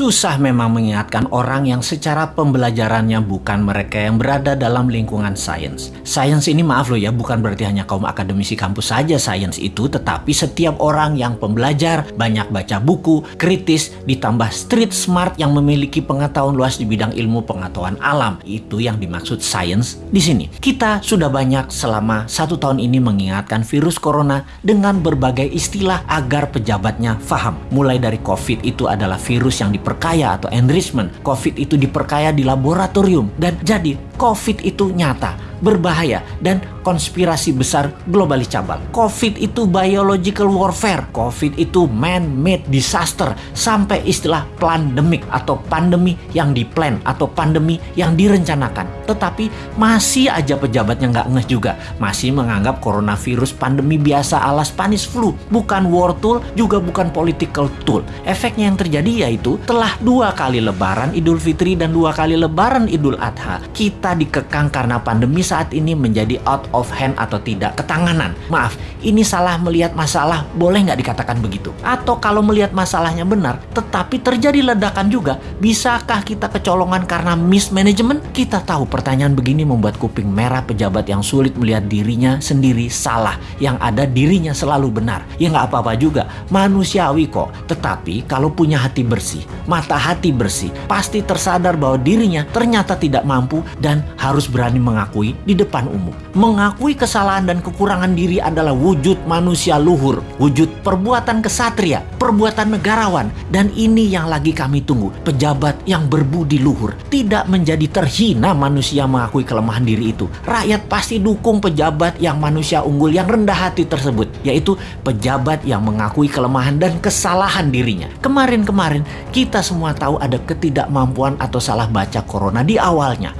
Susah memang mengingatkan orang yang secara pembelajarannya bukan mereka yang berada dalam lingkungan sains. Sains ini maaf loh ya, bukan berarti hanya kaum akademisi kampus saja sains itu, tetapi setiap orang yang pembelajar, banyak baca buku, kritis, ditambah street smart yang memiliki pengetahuan luas di bidang ilmu pengetahuan alam. Itu yang dimaksud sains di sini. Kita sudah banyak selama satu tahun ini mengingatkan virus corona dengan berbagai istilah agar pejabatnya faham. Mulai dari COVID itu adalah virus yang diperkaya atau enrichment. COVID itu diperkaya di laboratorium dan jadi COVID itu nyata berbahaya dan konspirasi besar globalis cabal. COVID itu biological warfare, COVID itu man-made disaster, sampai istilah pandemic atau pandemi yang diplan atau pandemi yang direncanakan. Tetapi masih aja pejabatnya nggak ngeh juga, masih menganggap coronavirus pandemi biasa ala Spanish flu, bukan war tool, juga bukan political tool. Efeknya yang terjadi yaitu telah dua kali lebaran Idul Fitri dan dua kali lebaran Idul Adha, kita dikekang karena pandemi saat ini menjadi out of hand atau tidak ketanganan. Maaf, ini salah melihat masalah, boleh nggak dikatakan begitu? Atau kalau melihat masalahnya benar, tetapi terjadi ledakan juga, bisakah kita kecolongan karena mismanagement? Kita tahu pertanyaan begini membuat kuping merah pejabat yang sulit melihat dirinya sendiri salah, yang ada dirinya selalu benar. Ya nggak apa-apa juga, manusiawi kok. Tetapi kalau punya hati bersih, mata hati bersih, pasti tersadar bahwa dirinya ternyata tidak mampu dan harus berani mengakui di depan umum. Mengakui kesalahan dan kekurangan diri adalah wujud manusia luhur, wujud perbuatan kesatria, perbuatan negarawan, dan ini yang lagi kami tunggu. Pejabat yang berbudi luhur tidak menjadi terhina manusia mengakui kelemahan diri itu. Rakyat pasti dukung pejabat yang manusia unggul yang rendah hati tersebut, yaitu pejabat yang mengakui kelemahan dan kesalahan dirinya. Kemarin-kemarin kita semua tahu ada ketidakmampuan atau salah baca corona di awalnya,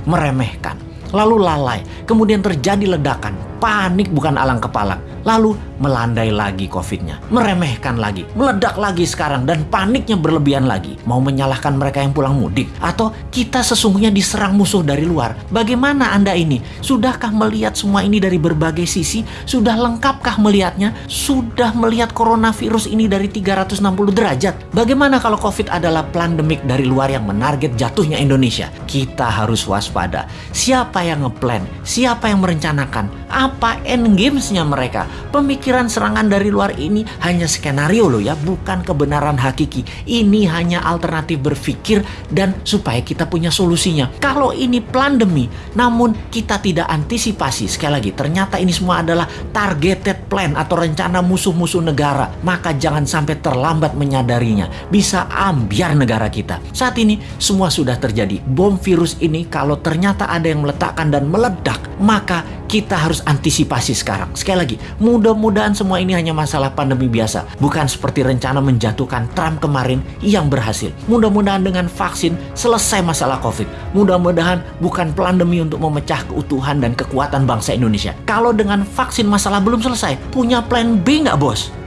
meremehkan lalu lalai, kemudian terjadi ledakan, panik bukan alang kepala, lalu melandai lagi COVID-nya, meremehkan lagi, meledak lagi sekarang, dan paniknya berlebihan lagi. Mau menyalahkan mereka yang pulang mudik, atau kita sesungguhnya diserang musuh dari luar. Bagaimana Anda ini? Sudahkah melihat semua ini dari berbagai sisi? Sudah lengkapkah melihatnya? Sudah melihat coronavirus ini dari 360 derajat? Bagaimana kalau COVID adalah pandemik dari luar yang menarget jatuhnya Indonesia? Kita harus waspada. Siapa yang ngeplan? Siapa yang merencanakan? Apa endgamesnya mereka? Pemikir Pemikiran serangan dari luar ini hanya skenario loh ya, bukan kebenaran hakiki. Ini hanya alternatif berpikir dan supaya kita punya solusinya. Kalau ini pandemi, namun kita tidak antisipasi. Sekali lagi, ternyata ini semua adalah targeted plan atau rencana musuh-musuh negara. Maka jangan sampai terlambat menyadarinya. Bisa ambiar negara kita. Saat ini semua sudah terjadi. Bom virus ini kalau ternyata ada yang meletakkan dan meledak, maka kita harus antisipasi sekarang. Sekali lagi, mudah-mudahan semua ini hanya masalah pandemi biasa, bukan seperti rencana menjatuhkan Trump kemarin yang berhasil. Mudah-mudahan dengan vaksin selesai masalah COVID. Mudah-mudahan bukan pandemi untuk memecah keutuhan dan kekuatan bangsa Indonesia. Kalau dengan vaksin masalah belum selesai, punya plan B nggak bos?